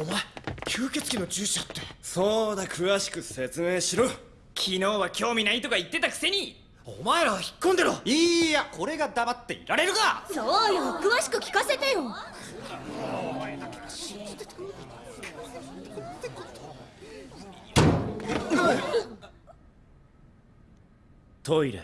お前吸血鬼の注射って。そうだ詳しく説明しろ。昨日は興味ないとか言ってたくせに。お前ら引っ込んでろ。いいやこれが黙っていられるか。そうよ詳しく聞かせてよ。トイレ。